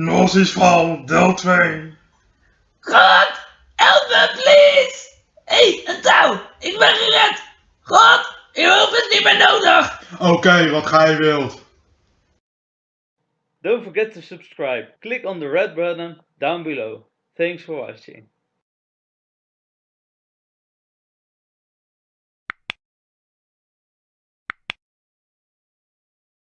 Nosies van deel 2. God, help me please! Hé, hey, een touw! Ik ben gered! God, je hulp is niet meer nodig! Oké, wat gij wilt. Don't forget to subscribe. Click on the red button down below. Thanks for watching.